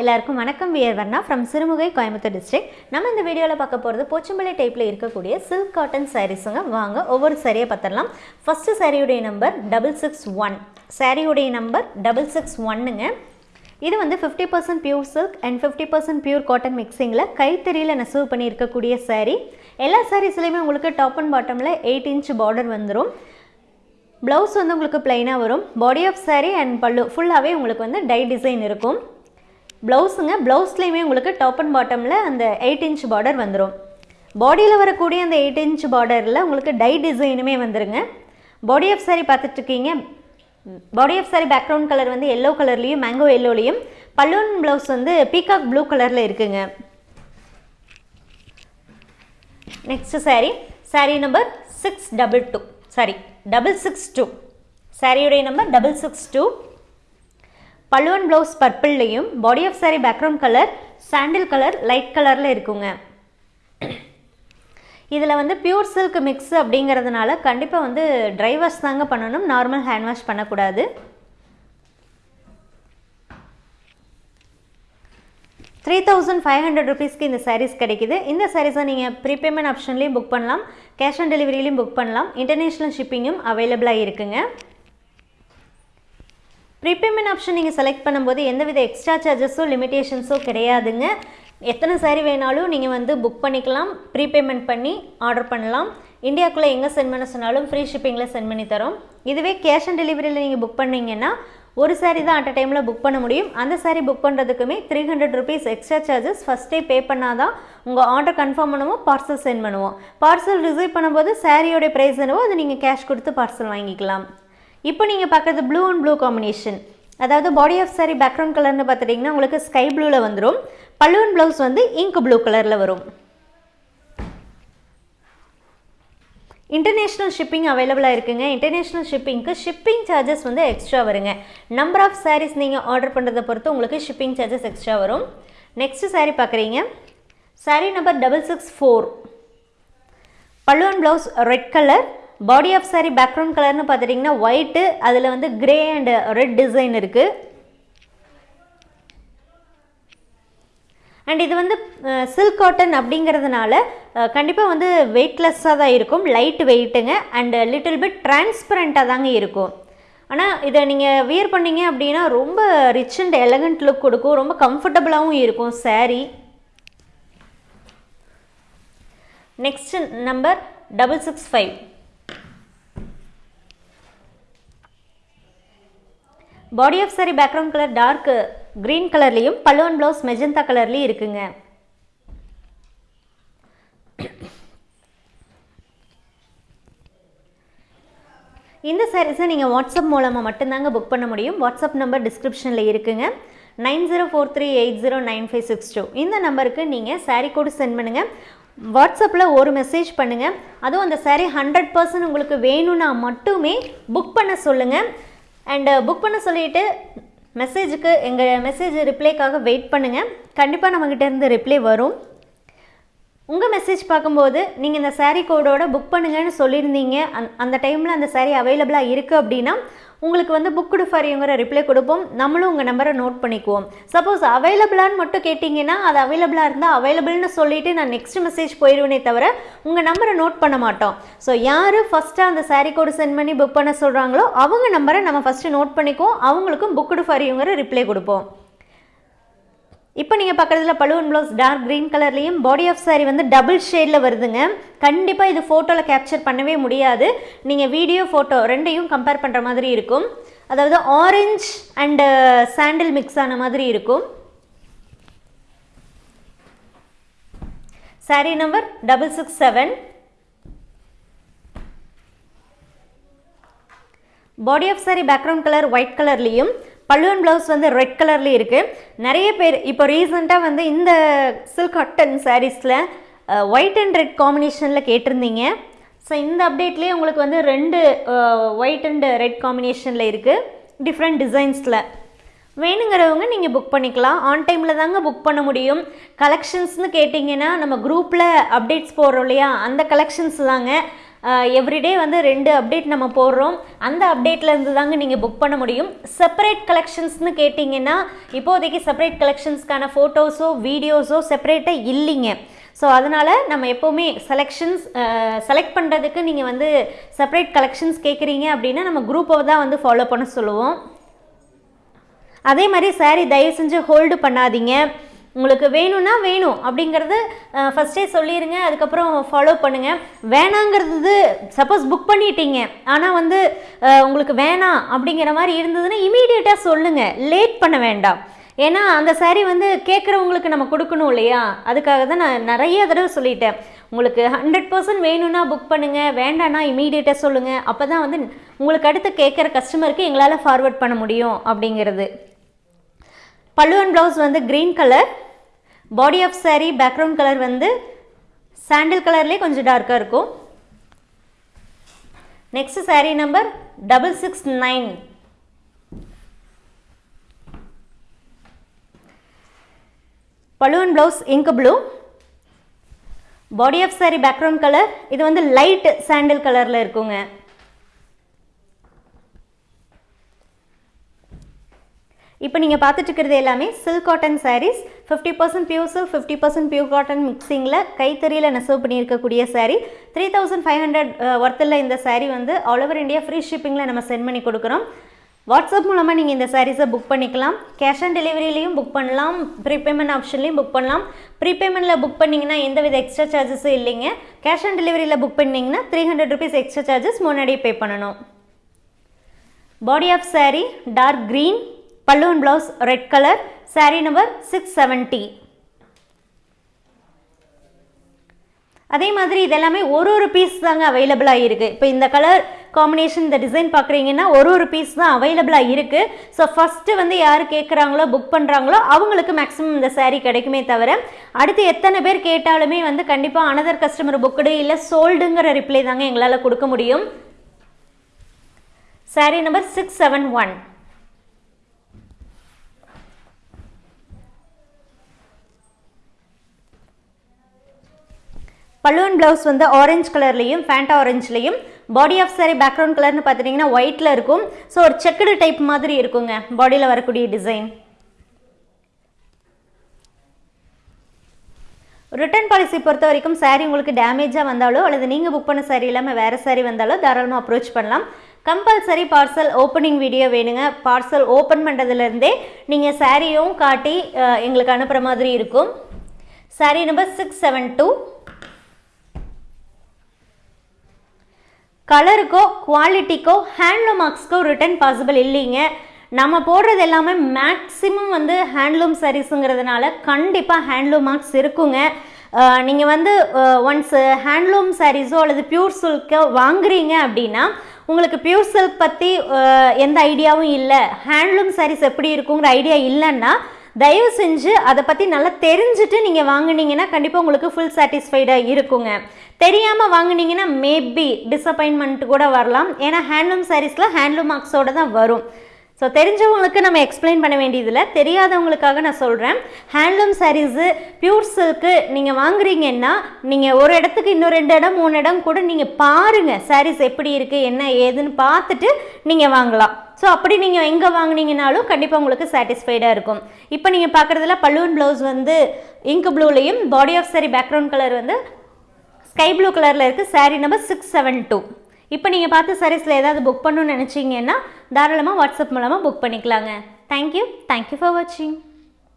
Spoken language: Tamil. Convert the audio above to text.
எல்லாருக்கும் வணக்கம். We're Varna from Sirumugai Coimbatore district நம்ம இந்த வீடியோவில் பார்க்க போகிறது போச்சம்பள்ளி டைப்பில் இருக்கக்கூடிய சில்க் காட்டன் சாரீஸுங்க வாங்க ஒவ்வொரு சாரியை பார்த்துடலாம் ஃபஸ்ட்டு சாரியுடைய நம்பர் டபுள் சிக்ஸ் ஒன் சாரியுடைய நம்பர் டபுள் சிக்ஸ் ஒன்னுங்க இது வந்து fifty percent pure silk and fifty percent pure cotton மிக்சிங்கில் கைத்தறியில் நெசவு பண்ணி இருக்கக்கூடிய எல்லா சாரீஸ்லையுமே உங்களுக்கு டாப் அண்ட் பாட்டமில் எயிட் இன்ச் பார்டர் வந்துடும் ப்ளவுஸ் வந்து உங்களுக்கு ப்ளைனாக வரும். பாடி ஆஃப் சாரீ அண்ட் பல்லு ஃபுல்லாகவே உங்களுக்கு வந்து டை டிசைன் இருக்கும். ப்ளவுஸுங்க ப்ளவுஸ்லேயுமே உங்களுக்கு டாப் அண்ட் பாட்டமில் அந்த எயிட் இன்ச் பார்டர் வந்துடும் பாடியில் வரக்கூடிய அந்த எயிட் இன்ச் பார்டரில் உங்களுக்கு டை டிசைனுமே வந்துருங்க. பாடி ஆஃப் சாரி பார்த்துட்ருக்கீங்க. Body of sari background colour வந்து எல்லோ கலர்லேயும் மேங்கோ எல்லோலையும் பல்லூன் ப்ளவுஸ் வந்து பீகாக் ப்ளூ கலரில் இருக்குங்க. Next saree. Saree number six double two sari double six two சாரியுடைய number double six two balloon blouse பர்பிள்லையும் body of sari background colour sandal colour light கலரில் இருக்குங்க. இதில் வந்து பியூர் சில்க் மிக்ஸ் அப்படிங்கிறதுனால கண்டிப்பாக வந்து ட்ரை வாஷ் தாங்க பண்ணணும். நார்மல் ஹேண்ட் வாஷ் பண்ணக்கூடாது. த்ரீ தௌசண்ட் ஃபைவ் ஹண்ட்ரட் ருபீஸ்க்கு இந்த சாரீஸ் கிடைக்குது. இந்த சாரீஸை நீங்கள் ப்ரீபேமெண்ட் ஆப்ஷன்லேயும் புக் பண்ணலாம். கேஷ் ஆன் டெலிவரியிலையும் புக் பண்ணலாம். இன்டர்நேஷ்னல் ஷிப்பிங்கும் அவைலபிளாக இருக்குங்க. ப்ரீபேமெண்ட் ஆப்ஷன் நீங்கள் செலக்ட் பண்ணும்போது எந்தவித எக்ஸ்ட்ரா சார்ஜஸோ லிமிடேஷன்ஸோ கிடையாதுங்க. எத்தனை சாரி வேணாலும் நீங்கள் வந்து புக் பண்ணிக்கலாம் ப்ரீபேமெண்ட் பண்ணி ஆர்டர் பண்ணலாம். இந்தியாவுக்குள்ளே எங்கே சென்ட் பண்ண சொன்னாலும் ஃப்ரீ ஷிப்பிங்கில் சென்ட் பண்ணி தரோம். இதுவே கேஷ் ஆன் டெலிவரியில் நீங்கள் புக் பண்ணீங்கன்னா ஒரு சாரி தான் அட் அ டைமில் புக் பண்ண முடியும். அந்த sari book பண்ணுறதுக்குமே three hundred rupees extra charges ஃபஸ்ட்டே பே பண்ணால் தான் உங்கள் ஆர்டர் கன்ஃபார்ம் பண்ணுவோம் பார்சல் சென்ட் பண்ணுவோம். பார்சல் ரிசீவ் பண்ணும்போது சாரியோடைய ப்ரைஸ் என்னவோ அதை நீங்கள் கேஷ் கொடுத்து பார்சல் வாங்கிக்கலாம். இப்போ நீங்கள் பார்க்குறது ப்ளூ அண்ட் ப்ளூ காம்பினேஷன் அதாவது பாடி ஆஃப் சாரி பேக்ரவுண்ட் கலர்னு பார்த்துட்டிங்கன்னா உங்களுக்கு ஸ்கை ப்ளூவில் வந்துடும் பல்லுவன் ப்ளவுஸ் வந்து இங்க் ப்ளூ கலரில் வரும். இன்டர்நேஷ்னல் ஷிப்பிங் அவைலபிளாக இருக்குங்க. இன்டர்நேஷ்னல் ஷிப்பிங்க்கு ஷிப்பிங் சார்ஜஸ் வந்து எக்ஸ்ட்ரா வருங்க. நம்பர் ஆஃப் சாரீஸ் நீங்கள் ஆர்டர் பண்ணுறதை பொறுத்து உங்களுக்கு ஷிப்பிங் சார்ஜஸ் எக்ஸ்ட்ரா வரும். நெக்ஸ்ட் சாரீ பார்க்குறீங்க. Sari number double six four balloon blouse red colour body of sari background கலர்னு பார்த்துட்டிங்கன்னா ஒயிட்டு அதில் வந்து கிரே அண்ட் ரெட் டிசைன் இருக்குது அண்ட் இது வந்து சில்க் காட்டன் அப்படிங்கிறதுனால கண்டிப்பாக வந்து வெயிட்லெஸ்ஸாக தான் இருக்கும் லைட் வெயிட்டுங்க அண்டு லிட்டில் பிட் டிரான்ஸ்பரண்ட்டாக தாங்க இருக்கும். ஆனால் இதை நீங்கள் வியர் பண்ணீங்க அப்படின்னா ரொம்ப ரிச் அண்ட் எலகண்ட் லுக் கொடுக்கும் ரொம்ப கம்ஃபர்டபுளாகவும் இருக்கும் saree. Next number double six five body of sari background colour dark green கலர்லேயும் பல்லுவன் ப்ளவுஸ் மெஜந்தா கலர்லேயும் இருக்குங்க. இந்த சாரீஸை நீங்கள் வாட்ஸ்அப் மூலமாக மட்டும்தாங்க புக் பண்ண முடியும். வாட்ஸ்அப் நம்பர் டிஸ்கிரிப்ஷனில் இருக்குங்க. Nine zero four three eight zero nine five six two. இந்த நம்பருக்கு நீங்கள் சாரீ கோடு சென்ட் பண்ணுங்கள் வாட்ஸ்அப்பில் ஒரு மெசேஜ் பண்ணுங்கள் அதுவும் அந்த சாரீ ஹண்ட்ரட் பர்சன்ட் உங்களுக்கு வேணும்னா மட்டுமே புக் பண்ண சொல்லுங்கள் அண்டு புக் uh, பண்ண சொல்லிவிட்டு மெசேஜுக்கு எங்கள் மெசேஜ் ரிப்ளைக்காக வெயிட் பண்ணுங்கள் கண்டிப்பாக நம்மக்கிட்டேருந்து ரிப்ளை வரும். உங்கள் மெசேஜ் பார்க்கும்போது நீங்கள் இந்த சாரீ கோடோட புக் பண்ணுங்கன்னு சொல்லியிருந்தீங்க. அந் அந்த டைமில் அந்த சாரீ அவைலபிளாக இருக்குது அப்படின்னா உங்களுக்கு வந்து புக் ஃபாரிங்கிற ரிப்ளை கொடுப்போம். நம்மளும் உங்கள் நம்பரை நோட் பண்ணிக்குவோம். சப்போஸ் அவைலபிளான்னு மட்டும் கேட்டிங்கன்னா அது அவைலபிளாக இருந்தால் அவைலபிள்னு சொல்லிவிட்டு நான் நெக்ஸ்ட் மெசேஜ் போயிடுவேனே தவிர உங்கள் நம்பரை நோட் பண்ண மாட்டோம். ஸோ யார் ஃபஸ்ட்டாக அந்த சாரீ கோடு சென்ட் பண்ணி புக் பண்ண சொல்கிறாங்களோ அவங்க நம்பரை நம்ம ஃபஸ்ட்டு நோட் பண்ணிக்குவோம். அவங்களுக்கும் புக் ஃபாரிங்கிற ரிப்ளை கொடுப்போம். இப்போ நீங்கள் பக்கத்தில் பழுவன் ப்ளவுஸ் டார்க் க்ரீன் கலர்லேயும் பாடி ஆஃப் சாரீ வந்து டபுள் ஷேடில் வருதுங்க. கண்டிப்பாக இது ஃபோட்டோவில் கேப்சர் பண்ணவே முடியாது. நீங்கள் வீடியோ ஃபோட்டோ ரெண்டையும் கம்பேர் பண்ணுற மாதிரி இருக்கும். அதாவது ஆரஞ்ச் அண்டு சாண்டில் மிக்ஸ் ஆன மாதிரி இருக்கும். Saree number double six seven body of sari background colour white கலர்லேயும் பல்லுவன் ப்ளவுஸ் வந்து ரெட் கலர்லேயும் இருக்குது நிறைய பேர் இப்போ ரீசெண்டாக வந்து இந்த சில்க் காட்டன் சாரீஸில் ஒயிட் அண்ட் ரெட் காம்பினேஷனில் கேட்டிருந்தீங்க. ஸோ இந்த அப்டேட்லேயே உங்களுக்கு வந்து ரெண்டு ஒயிட் அண்ட் ரெட் காம்பினேஷனில் இருக்குது டிஃப்ரெண்ட் டிசைன்ஸில் வேணுங்கிறவங்க நீங்கள் புக் பண்ணிக்கலாம். ஆன் டைமில் தாங்க புக் பண்ண முடியும். கலெக்ஷன்ஸ்னு கேட்டிங்கன்னா நம்ம குரூப்பில் அப்டேட்ஸ் போடுறோம் இல்லையா? அந்த கலெக்ஷன்ஸ் தாங்க. எவ்ரிடே வந்து ரெண்டு அப்டேட் நம்ம போடுறோம். அந்த அப்டேட்லேருந்து தாங்க நீங்கள் புக் பண்ண முடியும். செப்பரேட் கலெக்ஷன்ஸ்னு கேட்டிங்கன்னா இப்போதைக்கு செப்பரேட் கலெக்ஷன்ஸ்க்கான ஃபோட்டோஸோ வீடியோஸோ செப்பரேட்டாக இல்லைங்க. ஸோ அதனால் நம்ம எப்போவுமே செலெக்ஷன்ஸ் செலக்ட் பண்ணுறதுக்கு நீங்கள் வந்து செப்பரேட் கலெக்ஷன்ஸ் கேட்குறீங்க அப்படின்னா நம்ம குரூப்பை தான் வந்து ஃபாலோ பண்ண சொல்லுவோம். அதே மாதிரி சாரீ தயவு செஞ்சு ஹோல்டு பண்ணாதீங்க. உங்களுக்கு வேணும்னா வேணும் அப்படிங்கிறது ஃபஸ்ட்டே சொல்லிடுங்க அதுக்கப்புறம் ஃபாலோ பண்ணுங்கள் வேணாங்கிறது சப்போஸ் புக் பண்ணிட்டீங்க. ஆனால் வந்து உங்களுக்கு வேணாம் அப்படிங்கிற மாதிரி இருந்ததுன்னா இமீடியட்டாக சொல்லுங்கள் லேட் பண்ண வேண்டாம். ஏன்னா அந்த சாரீ வந்து கேட்குறவங்களுக்கு நம்ம கொடுக்கணும் இல்லையா? அதுக்காக தான் நான் நிறைய தடவை சொல்லிட்டேன். உங்களுக்கு ஹண்ட்ரட் பர்சன்ட் வேணும்னா புக் பண்ணுங்கள் வேண்டாம்னா இமீடியட்டாக சொல்லுங்கள் அப்போ தான் வந்து உங்களுக்கு அடுத்து கேட்குற கஸ்டமருக்கு எங்களால் ஃபார்வர்ட் பண்ண முடியும் அப்படிங்கிறது. பல்லுவன் ப்ளவுஸ் வந்து green colour body of sari background colour வந்து சாண்டில் கலர்லேயே கொஞ்சம் டார்க்காக இருக்கும். Next sari number double six nine balloon blouse ink blue body of sari background colour இது வந்து லைட் சாண்டில் கலரில் இருக்குங்க. இப்போ நீங்கள் பார்த்துட்டு இருக்கிறது எல்லாமே silk cotton saris fifty percent pure silk fifty percent pure cotton மிக்சிங்கில் கைத்தறியில் நெசவு பண்ணியிருக்கக்கூடிய sari three thousand five hundred ஒர்த்தில் இந்த சாரீ வந்து ஆல் ஓவர் இந்தியா ஃப்ரீ ஷிப்பிங்கில் நம்ம சென்ட் பண்ணி கொடுக்குறோம். வாட்ஸ்அப் மூலமாக நீங்கள் இந்த சாரீஸை புக் பண்ணிக்கலாம். கேஷ் ஆன் டெலிவரிலையும் புக் பண்ணலாம். ப்ரீபேமெண்ட் ஆப்ஷன்லையும் புக் பண்ணலாம். ப்ரீபேமெண்ட்டில் புக் பண்ணிங்கன்னா எந்தவித எக்ஸ்ட்ரா சார்ஜஸும் இல்லைங்க. கேஷ் ஆன் டெலிவரியில் புக் பண்ணிங்கன்னா three hundred rupees extra charges முன்னாடியே பே பண்ணணும். Body of sari dark green balloon blouse red colour sari number six seventy அதே மாதிரி இதெல்லாமே ஒரு ஒரு பீஸ் தாங்க அவைலபிளாக இருக்குது இப்போ இந்த கலர் காம்பினேஷன் இந்த டிசைன் பார்க்குறீங்கன்னா ஒரு ஒரு பீஸ் தான் அவைலபிளாக இருக்குது ஸோ ஃபஸ்ட்டு வந்து யார் கேட்குறாங்களோ புக் பண்ணுறாங்களோ அவங்களுக்கு மேக்ஸிமம் இந்த சாரீ கிடைக்குமே தவிர அடுத்து எத்தனை பேர் கேட்டாலுமே வந்து கண்டிப்பாக அனதர் கஸ்டமர் புக்குடு இல்லை சோல்டுங்கிற ரிப்ளை தாங்க எங்களால் கொடுக்க முடியும். Sari number six seven one balloon blouse வந்து ஆரஞ்சு கலர்லேயும் ஃபேண்டா ஆரஞ்சுலேயும் பாடி ஆஃப் சாரி பேக்ரவுண்ட் கலர்னு பார்த்துட்டிங்கன்னா ஒயிட்டில் இருக்கும். ஸோ ஒரு செக்குடு டைப் மாதிரி இருக்குங்க பாடியில் வரக்கூடிய டிசைன் ரிட்டர்ன் பாலிசி பொறுத்த வரைக்கும் saree உங்களுக்கு டேமேஜாக வந்தாலோ அல்லது நீங்கள் புக் பண்ண சாரீ இல்லாமல் வேறு saree வந்தாலோ தாராளமாக அப்ரோச் பண்ணலாம். கம்பல்சரி பார்சல் ஓப்பனிங் வீடியோ வேணுங்க. பார்சல் ஓப்பன் பண்ணுறதுலேருந்தே நீங்கள் சாரியும் காட்டி எங்களுக்கு அனுப்புகிற மாதிரி இருக்கும். Saree number six seven two கலருக்கோ குவாலிட்டிக்கோ ஹேண்ட்லூம் மார்க்ஸ்க்கோ ரிட்டர்ன் பாசிபிள் இல்லைங்க. நம்ம போடுறது எல்லாமே மேக்ஸிமம் வந்து ஹேண்ட்லூம் சாரீஸுங்கிறதுனால கண்டிப்பாக ஹேண்ட்லூம் மார்க்ஸ் இருக்குங்க. நீங்கள் வந்து ஒன்ஸ் ஹேண்ட்லூம் சாரீஸோ அல்லது பியூர் சில்க்கோ வாங்குறீங்க அப்படின்னா உங்களுக்கு பியூர் சில்க் பற்றி எந்த ஐடியாவும் இல்லை. ஹேண்ட்லூம் சாரீஸ் எப்படி இருக்குங்கிற ஐடியா இல்லைன்னா தயவு செஞ்சு அதை பற்றி நல்லா தெரிஞ்சுட்டு நீங்கள் வாங்கினீங்கன்னா கண்டிப்பாக உங்களுக்கு ஃபுல் சாட்டிஸ்ஃபைடாக இருக்குங்க. தெரியாமல் வாங்குனீங்கன்னா மேபி டிசப்பாயின்மெண்ட் கூட வரலாம். ஏன்னா ஹேண்ட்லூம் சாரீஸில் ஹேண்ட்லூம் மார்க்ஸோட தான் வரும். ஸோ தெரிஞ்சவங்களுக்கு நம்ம எக்ஸ்பிளைன் பண்ண வேண்டியதில்லை. தெரியாதவங்களுக்காக நான் சொல்கிறேன் ஹேண்ட்லூம் சாரீஸு பியூர் சில்க்கு நீங்கள் வாங்குறீங்கன்னா நீங்கள் ஒரு இடத்துக்கு இன்னும் ரெண்டு இடம் மூணு இடம் கூட நீங்கள் பாருங்கள் சாரீஸ் எப்படி இருக்குது என்ன ஏதுன்னு பார்த்துட்டு நீங்கள் வாங்கலாம். ஸோ அப்படி நீங்கள் எங்கே வாங்கினீங்கனாலும் கண்டிப்பாக உங்களுக்கு சாட்டிஸ்ஃபைடாக இருக்கும். இப்போ நீங்கள் பார்க்குறதுல பலூன் ப்ளவுஸ் வந்து ink ப்ளூலையும் body of sari background colour வந்து ஸ்கை ப்ளூ கலரில் இருக்குது sari number six seven two இப்போ நீங்கள் பார்த்து சாரீஸில் ஏதாவது புக் பண்ணணும்னு நினச்சிங்கன்னா தாராளமாக வாட்ஸ்அப் மூலமாக புக் பண்ணிக்கலாங்க. தேங்க்யூ தேங்க்யூ ஃபார் வாட்சிங்